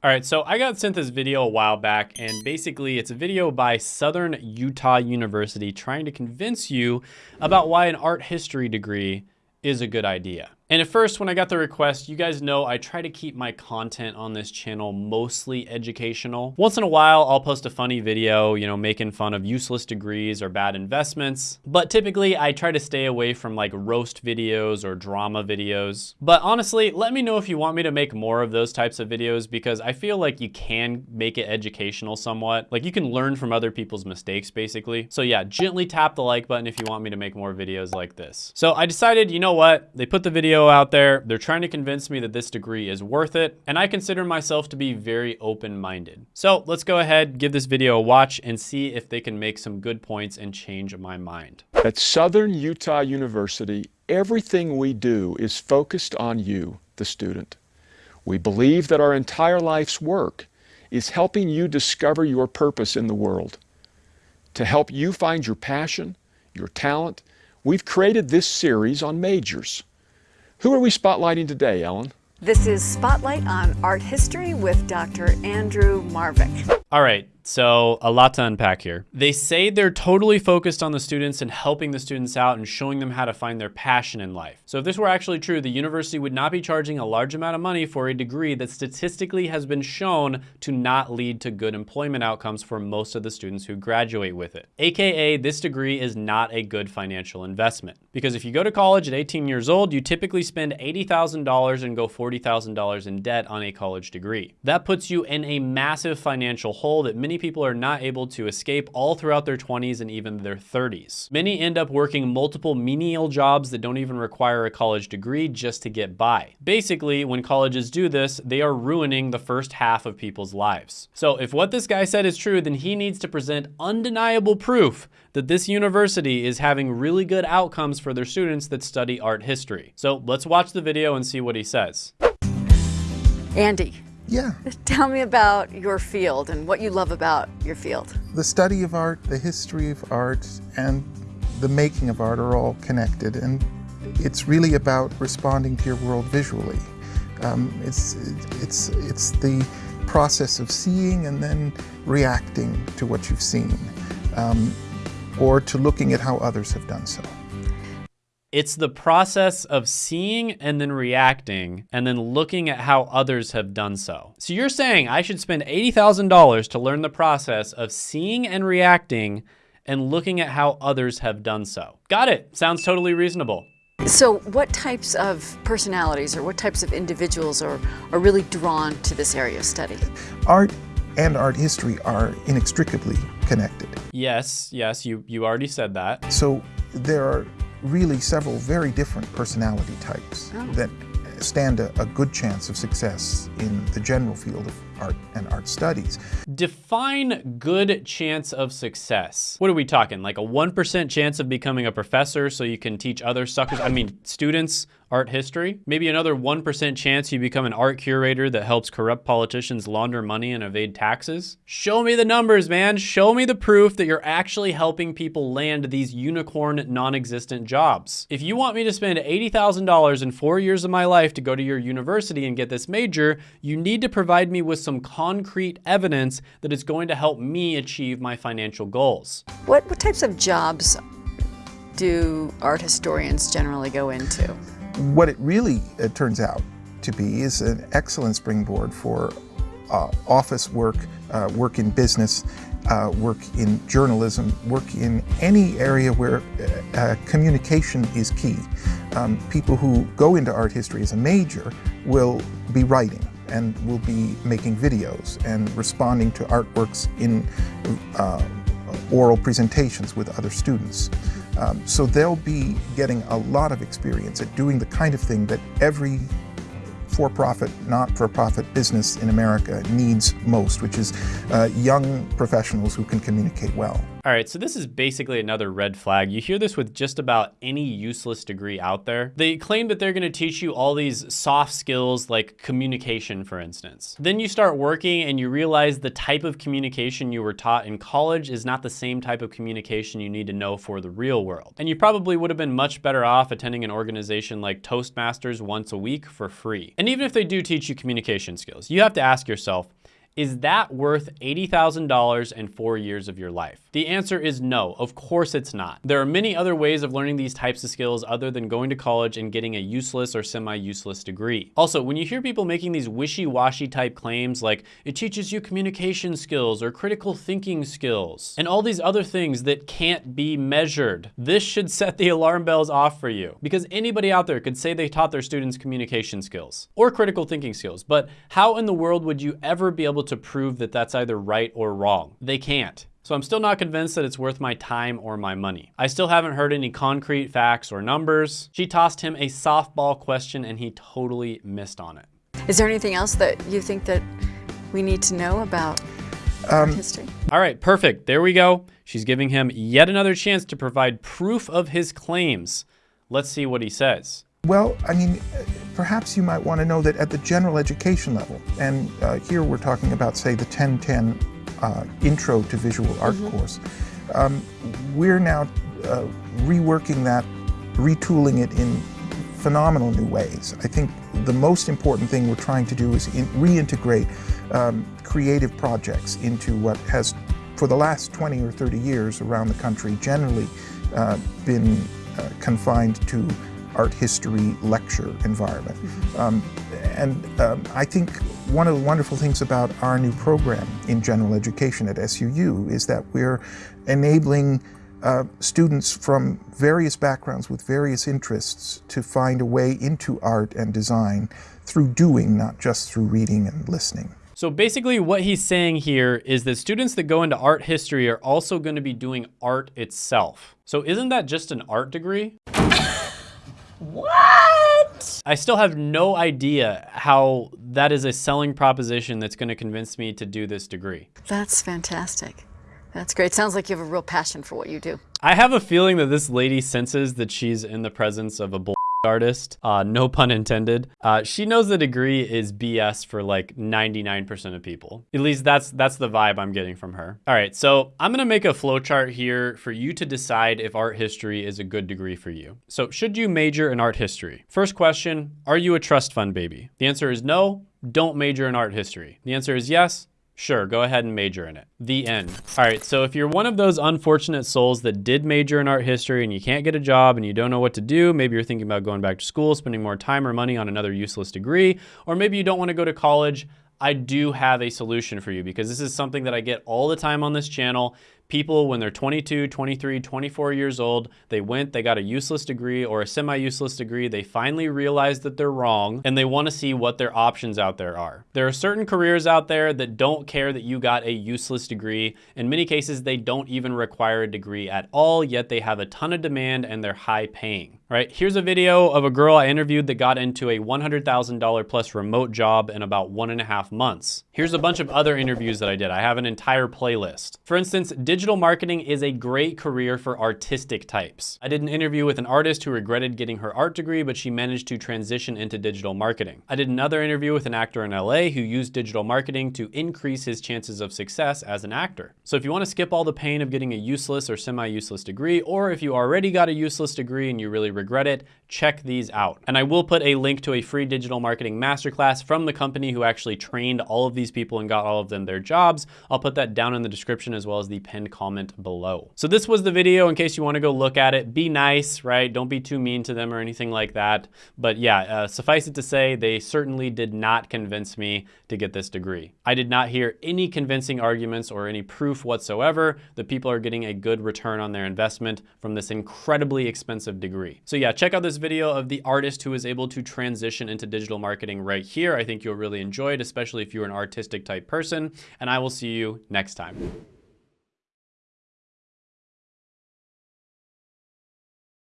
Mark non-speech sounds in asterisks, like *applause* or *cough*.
All right, so I got sent this video a while back, and basically it's a video by Southern Utah University trying to convince you about why an art history degree is a good idea. And at first, when I got the request, you guys know I try to keep my content on this channel mostly educational. Once in a while, I'll post a funny video, you know, making fun of useless degrees or bad investments. But typically, I try to stay away from like roast videos or drama videos. But honestly, let me know if you want me to make more of those types of videos because I feel like you can make it educational somewhat. Like you can learn from other people's mistakes, basically. So yeah, gently tap the like button if you want me to make more videos like this. So I decided, you know what? They put the video out there. They're trying to convince me that this degree is worth it, and I consider myself to be very open-minded. So let's go ahead, give this video a watch, and see if they can make some good points and change my mind. At Southern Utah University, everything we do is focused on you, the student. We believe that our entire life's work is helping you discover your purpose in the world. To help you find your passion, your talent, we've created this series on majors. Who are we spotlighting today, Ellen? This is Spotlight on Art History with Dr. Andrew Marvick. All right, so a lot to unpack here. They say they're totally focused on the students and helping the students out and showing them how to find their passion in life. So if this were actually true, the university would not be charging a large amount of money for a degree that statistically has been shown to not lead to good employment outcomes for most of the students who graduate with it. AKA, this degree is not a good financial investment. Because if you go to college at 18 years old, you typically spend $80,000 and go $40,000 in debt on a college degree. That puts you in a massive financial hole that many people are not able to escape all throughout their 20s and even their 30s. Many end up working multiple menial jobs that don't even require a college degree just to get by. Basically, when colleges do this, they are ruining the first half of people's lives. So if what this guy said is true, then he needs to present undeniable proof that this university is having really good outcomes for their students that study art history. So let's watch the video and see what he says. Andy, yeah. *laughs* Tell me about your field and what you love about your field. The study of art, the history of art, and the making of art are all connected. And it's really about responding to your world visually. Um, it's, it's, it's the process of seeing and then reacting to what you've seen, um, or to looking at how others have done so. It's the process of seeing and then reacting and then looking at how others have done so. So you're saying I should spend $80,000 to learn the process of seeing and reacting and looking at how others have done so. Got it. Sounds totally reasonable. So what types of personalities or what types of individuals are, are really drawn to this area of study? Art and art history are inextricably connected. Yes, yes, you, you already said that. So there are really several very different personality types oh. that stand a, a, good chance of success in the general field of art and art studies. Define good chance of success. What are we talking? Like a 1% chance of becoming a professor so you can teach other suckers, I mean students art history. Maybe another 1% chance you become an art curator that helps corrupt politicians launder money and evade taxes. Show me the numbers, man. Show me the proof that you're actually helping people land these unicorn non-existent jobs. If you want me to spend $80,000 in four years of my life to go to your university and get this major, you need to provide me with some concrete evidence that it's going to help me achieve my financial goals. What, what types of jobs do art historians generally go into? What it really it turns out to be is an excellent springboard for uh, office work, uh, work in business, uh, work in journalism, work in any area where uh, uh, communication is key. Um, people who go into art history as a major will be writing and will be making videos and responding to artworks in uh, oral presentations with other students. Um, so they'll be getting a lot of experience at doing the kind of thing that every for-profit, not-for-profit business in America needs most, which is uh, young professionals who can communicate well. All right, so this is basically another red flag. You hear this with just about any useless degree out there. They claim that they're gonna teach you all these soft skills like communication, for instance. Then you start working and you realize the type of communication you were taught in college is not the same type of communication you need to know for the real world. And you probably would have been much better off attending an organization like Toastmasters once a week for free. And even if they do teach you communication skills, you have to ask yourself, is that worth $80,000 and four years of your life? The answer is no, of course it's not. There are many other ways of learning these types of skills other than going to college and getting a useless or semi-useless degree. Also, when you hear people making these wishy-washy type claims like it teaches you communication skills or critical thinking skills and all these other things that can't be measured, this should *laughs* set the alarm bells off for you because anybody out there could say they taught their students communication skills or critical thinking skills, but how in the world would you ever be able to prove that that's either right or wrong? They can't. So I'm still not convinced that it's worth my time or my money. I still haven't heard any concrete facts or numbers. She tossed him a softball question and he totally missed on it. Is there anything else that you think that we need to know about um, history? All right, perfect. There we go. She's giving him yet another chance to provide proof of his claims. Let's see what he says. Well, I mean, perhaps you might want to know that at the general education level, and uh, here we're talking about, say, the 1010 uh, intro to visual art mm -hmm. course. Um, we're now uh, reworking that, retooling it in phenomenal new ways. I think the most important thing we're trying to do is reintegrate um, creative projects into what has, for the last 20 or 30 years around the country, generally uh, been uh, confined to art history lecture environment. Mm -hmm. um, and um, I think one of the wonderful things about our new program in general education at SUU is that we're enabling uh, students from various backgrounds with various interests to find a way into art and design through doing, not just through reading and listening. So basically what he's saying here is that students that go into art history are also going to be doing art itself. So isn't that just an art degree? What? I still have no idea how that is a selling proposition that's going to convince me to do this degree. That's fantastic. That's great. Sounds like you have a real passion for what you do. I have a feeling that this lady senses that she's in the presence of a bull artist, uh, no pun intended. Uh, she knows the degree is BS for like 99% of people. At least that's that's the vibe I'm getting from her. All right, so I'm gonna make a flowchart here for you to decide if art history is a good degree for you. So should you major in art history? First question, are you a trust fund baby? The answer is no, don't major in art history. The answer is yes, Sure, go ahead and major in it. The end. All right, so if you're one of those unfortunate souls that did major in art history and you can't get a job and you don't know what to do, maybe you're thinking about going back to school, spending more time or money on another useless degree, or maybe you don't want to go to college, I do have a solution for you because this is something that I get all the time on this channel people when they're 22, 23, 24 years old, they went, they got a useless degree or a semi-useless degree, they finally realize that they're wrong and they wanna see what their options out there are. There are certain careers out there that don't care that you got a useless degree. In many cases, they don't even require a degree at all, yet they have a ton of demand and they're high paying. Right, here's a video of a girl I interviewed that got into a $100,000 plus remote job in about one and a half months. Here's a bunch of other interviews that I did. I have an entire playlist. For instance, digital marketing is a great career for artistic types. I did an interview with an artist who regretted getting her art degree, but she managed to transition into digital marketing. I did another interview with an actor in LA who used digital marketing to increase his chances of success as an actor. So if you wanna skip all the pain of getting a useless or semi-useless degree, or if you already got a useless degree and you really regret it, check these out. And I will put a link to a free digital marketing masterclass from the company who actually trained all of these people and got all of them their jobs. I'll put that down in the description as well as the pinned comment below. So this was the video in case you wanna go look at it. Be nice, right? Don't be too mean to them or anything like that. But yeah, uh, suffice it to say, they certainly did not convince me to get this degree. I did not hear any convincing arguments or any proof whatsoever that people are getting a good return on their investment from this incredibly expensive degree. So yeah, check out this video of the artist who is able to transition into digital marketing right here. I think you'll really enjoy it, especially if you're an artistic type person, and I will see you next time.